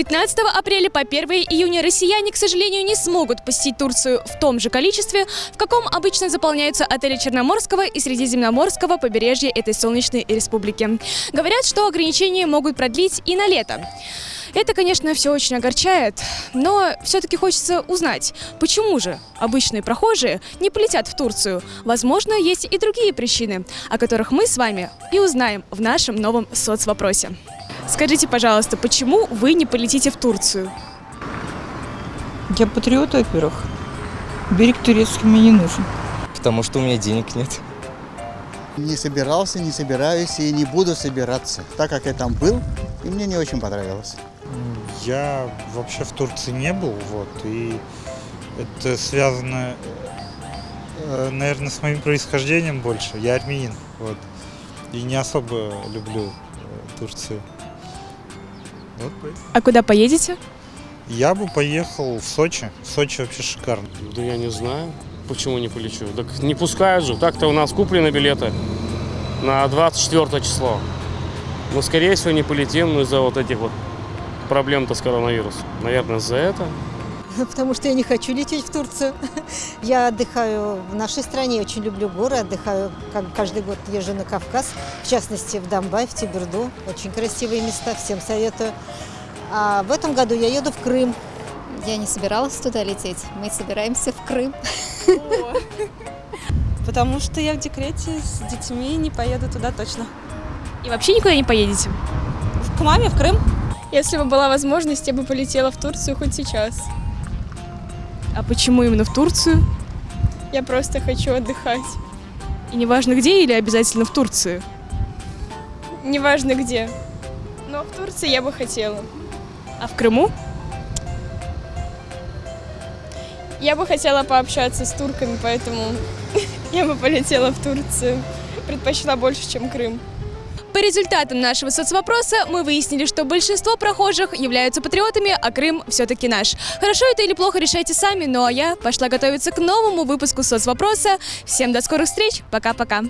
15 апреля по 1 июня россияне, к сожалению, не смогут посетить Турцию в том же количестве, в каком обычно заполняются отели Черноморского и Средиземноморского побережья этой солнечной республики. Говорят, что ограничения могут продлить и на лето. Это, конечно, все очень огорчает, но все-таки хочется узнать, почему же обычные прохожие не полетят в Турцию. Возможно, есть и другие причины, о которых мы с вами и узнаем в нашем новом соцвопросе. Скажите, пожалуйста, почему вы не полетите в Турцию? Я патриот, во-первых. Берег турецкий мне не нужен. Потому что у меня денег нет. Не собирался, не собираюсь и не буду собираться, так как я там был, и мне не очень понравилось. Я вообще в Турции не был, вот, и это связано, э, наверное, с моим происхождением больше. Я армянин, вот, и не особо люблю э, Турцию. Вот. А куда поедете? Я бы поехал в Сочи. Сочи вообще шикарно. Да я не знаю, почему не полечу. Так не пускают же. Так-то у нас куплены билеты на 24 число. Мы, скорее всего, не полетим ну, из-за вот этих вот проблем-то с коронавирусом. Наверное, из-за этого. потому что я не хочу лететь в Турцию. Я отдыхаю в нашей стране, очень люблю горы, отдыхаю как каждый год езжу на Кавказ, в частности в Донбай, в Тиберду. Очень красивые места, всем советую. А в этом году я еду в Крым. Я не собиралась туда лететь. Мы собираемся в Крым. Потому что я в декрете с детьми не поеду туда точно. И вообще никуда не поедете? К маме в Крым. Если бы была возможность, я бы полетела в Турцию хоть сейчас. А почему именно в Турцию? Я просто хочу отдыхать. И неважно где или обязательно в Турцию? Неважно где. Но в Турции я бы хотела. А в Крыму? Я бы хотела пообщаться с турками, поэтому я бы полетела в Турцию. Предпочла больше, чем Крым. По результатам нашего соцвопроса мы выяснили, что большинство прохожих являются патриотами, а Крым все-таки наш. Хорошо это или плохо решайте сами, ну а я пошла готовиться к новому выпуску соцвопроса. Всем до скорых встреч, пока-пока.